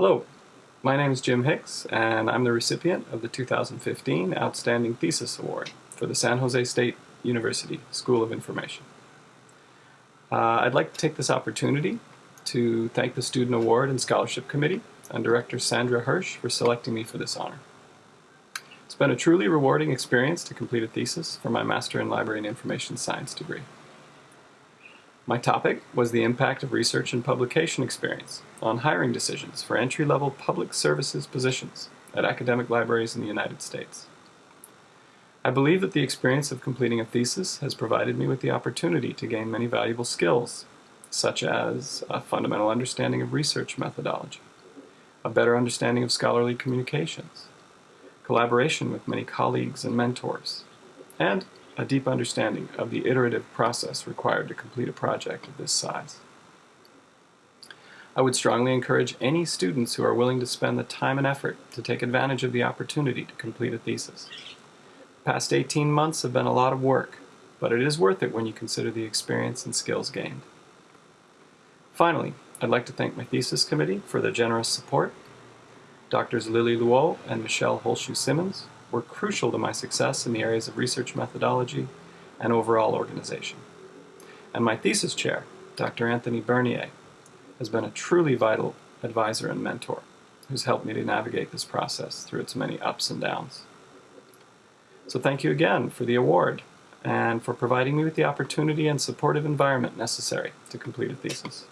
Hello, my name is Jim Hicks and I'm the recipient of the 2015 Outstanding Thesis Award for the San Jose State University School of Information. Uh, I'd like to take this opportunity to thank the Student Award and Scholarship Committee and Director Sandra Hirsch for selecting me for this honor. It's been a truly rewarding experience to complete a thesis for my Master in Library and Information Science degree. My topic was the impact of research and publication experience on hiring decisions for entry-level public services positions at academic libraries in the United States. I believe that the experience of completing a thesis has provided me with the opportunity to gain many valuable skills, such as a fundamental understanding of research methodology, a better understanding of scholarly communications, collaboration with many colleagues and mentors, and a deep understanding of the iterative process required to complete a project of this size. I would strongly encourage any students who are willing to spend the time and effort to take advantage of the opportunity to complete a thesis. The past 18 months have been a lot of work, but it is worth it when you consider the experience and skills gained. Finally, I'd like to thank my thesis committee for their generous support, Doctors Lili Luo and Michelle Holschuh Simmons were crucial to my success in the areas of research methodology and overall organization. And my thesis chair, Dr. Anthony Bernier, has been a truly vital advisor and mentor who's helped me to navigate this process through its many ups and downs. So thank you again for the award and for providing me with the opportunity and supportive environment necessary to complete a thesis.